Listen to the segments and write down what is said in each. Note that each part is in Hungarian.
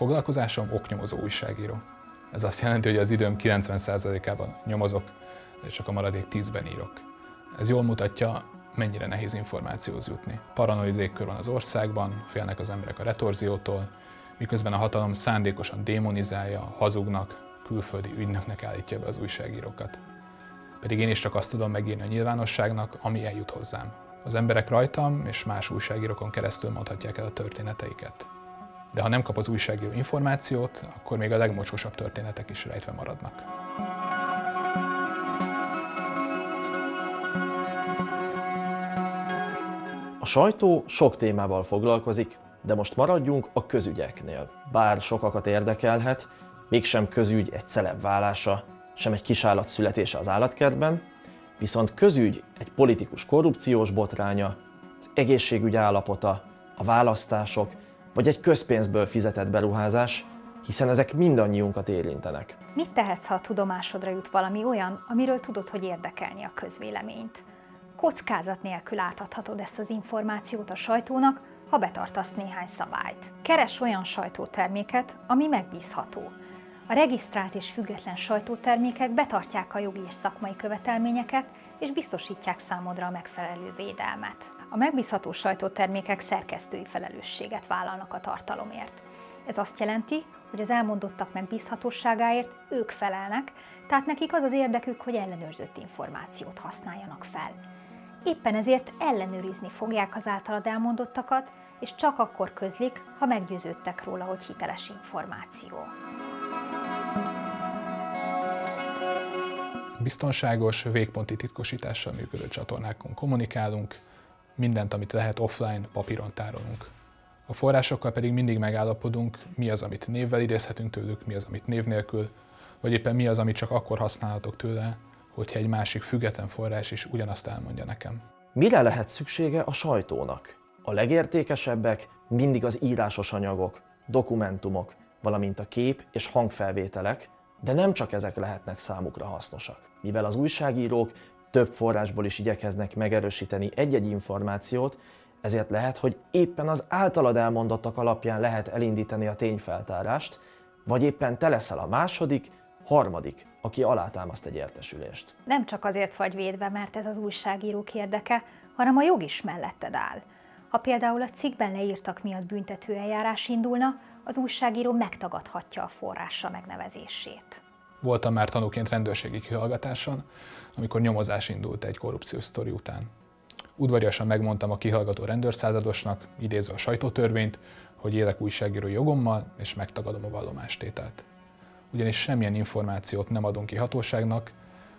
foglalkozásom oknyomozó újságíró. Ez azt jelenti, hogy az időm 90%-ában nyomozok, és csak a maradék 10-ben írok. Ez jól mutatja, mennyire nehéz információhoz jutni. Paranoid légkör van az országban, félnek az emberek a retorziótól, miközben a hatalom szándékosan démonizálja, hazugnak, külföldi ügynöknek állítja be az újságírókat. Pedig én is csak azt tudom megírni a nyilvánosságnak, ami eljut hozzám. Az emberek rajtam és más újságírókon keresztül mondhatják el a történeteiket. De ha nem kap az újságíró információt, akkor még a legmocsósabb történetek is rejtve maradnak. A sajtó sok témával foglalkozik, de most maradjunk a közügyeknél. Bár sokakat érdekelhet, mégsem közügy egy celeb válása, sem egy kisállat születése az állatkertben, viszont közügy egy politikus korrupciós botránya, az egészségügy állapota, a választások, vagy egy közpénzből fizetett beruházás, hiszen ezek mindannyiunkat érintenek. Mit tehetsz, ha a tudomásodra jut valami olyan, amiről tudod, hogy érdekelni a közvéleményt? Kockázat nélkül átadhatod ezt az információt a sajtónak, ha betartasz néhány szabályt. Keres olyan sajtóterméket, ami megbízható. A regisztrált és független sajtótermékek betartják a jogi és szakmai követelményeket, és biztosítják számodra a megfelelő védelmet. A megbízható sajtótermékek szerkesztői felelősséget vállalnak a tartalomért. Ez azt jelenti, hogy az elmondottak megbízhatóságáért ők felelnek, tehát nekik az az érdekük, hogy ellenőrzött információt használjanak fel. Éppen ezért ellenőrizni fogják az általad elmondottakat, és csak akkor közlik, ha meggyőződtek róla, hogy hiteles információ. Biztonságos, végponti titkosítással működő csatornákon kommunikálunk, mindent, amit lehet offline, papíron tárolunk. A forrásokkal pedig mindig megállapodunk, mi az, amit névvel idézhetünk tőlük, mi az, amit név nélkül, vagy éppen mi az, amit csak akkor használhatok tőle, hogyha egy másik független forrás is ugyanazt elmondja nekem. Mire lehet szüksége a sajtónak? A legértékesebbek mindig az írásos anyagok, dokumentumok, valamint a kép és hangfelvételek, de nem csak ezek lehetnek számukra hasznosak. Mivel az újságírók több forrásból is igyekeznek megerősíteni egy-egy információt, ezért lehet, hogy éppen az általad elmondottak alapján lehet elindítani a tényfeltárást, vagy éppen te leszel a második, harmadik, aki alátámaszt egy értesülést. Nem csak azért vagy védve, mert ez az újságírók érdeke, hanem a jog is melletted áll. Ha például a cikkben leírtak miatt büntető eljárás indulna, az újságíró megtagadhatja a forrása megnevezését. Voltam már tanúként rendőrségi kihallgatáson, amikor nyomozás indult egy korrupciós sztori után. Udvariasan megmondtam a kihallgató rendőrszázadosnak, idézve a sajtótörvényt, hogy élek újságírói jogommal, és megtagadom a vallomástételt. Ugyanis semmilyen információt nem adunk ki hatóságnak,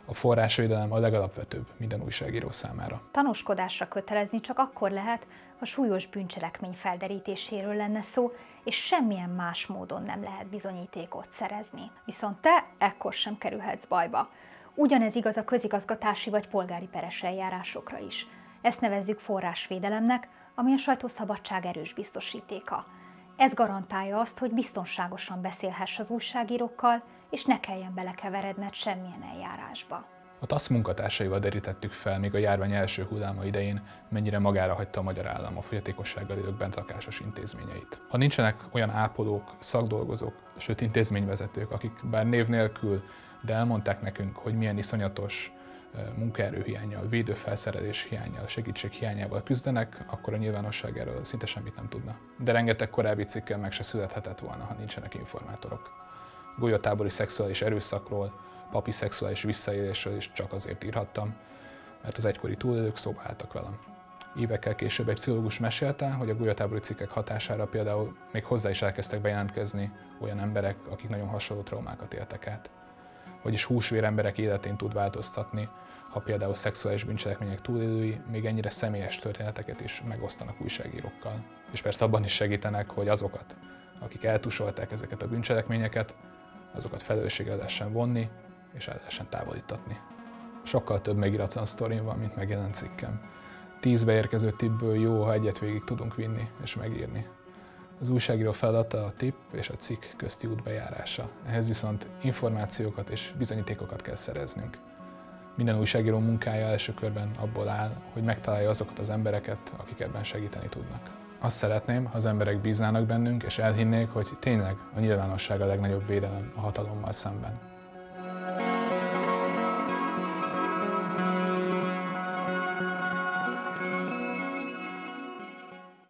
a forrásvédelem a legalapvetőbb minden újságíró számára. Tanúskodásra kötelezni csak akkor lehet, ha súlyos bűncselekmény felderítéséről lenne szó, és semmilyen más módon nem lehet bizonyítékot szerezni. Viszont te ekkor sem kerülhetsz bajba. Ugyanez igaz a közigazgatási vagy polgári peres eljárásokra is. Ezt nevezzük forrásvédelemnek, ami a sajtószabadság erős biztosítéka. Ez garantálja azt, hogy biztonságosan beszélhess az újságírókkal, és ne kelljen belekeveredned semmilyen eljárásba. A TASZ munkatársaival derítettük fel még a járvány első hulláma idején, mennyire magára hagyta a magyar állam a fogyatékossággal élők bentlakásos intézményeit. Ha nincsenek olyan ápolók, szakdolgozók, sőt intézményvezetők, akik bár név nélkül, de elmondták nekünk, hogy milyen iszonyatos munkaerőhiányjal, védőfelszerelés hiányjal, segítség hiányával küzdenek, akkor a nyilvánosság erről szinte semmit nem tudna. De rengeteg korábbi cikkel meg se születhetett volna, ha nincsenek informátorok. Golyatábori szexuális erőszakról, papi szexuális visszaélésről is csak azért írhattam, mert az egykori túlélők szóba álltak velem. Évekkel később egy pszichológus mesélte, hogy a golyatábori cikkek hatására például még hozzá is elkezdtek bejelentkezni olyan emberek, akik nagyon hasonló traumákat éltek át. Vagyis húsvér emberek életén tud változtatni, ha például szexuális bűncselekmények túlélői még ennyire személyes történeteket is megosztanak újságírókkal. És persze abban is segítenek, hogy azokat, akik eltusolták ezeket a bűncselekményeket, azokat felelősségre lehessen vonni, és el lehessen távolítatni. Sokkal több megiratlan sztorim van, mint megjelent cikkem. Tíz beérkező tippből jó, ha egyet végig tudunk vinni és megírni. Az újságíró feladata a tipp és a cikk közti út bejárása. Ehhez viszont információkat és bizonyítékokat kell szereznünk. Minden újságíró munkája első körben abból áll, hogy megtalálja azokat az embereket, akik ebben segíteni tudnak. Azt szeretném, ha az emberek bíznának bennünk, és elhinnék, hogy tényleg a nyilvánosság a legnagyobb védelem a hatalommal szemben.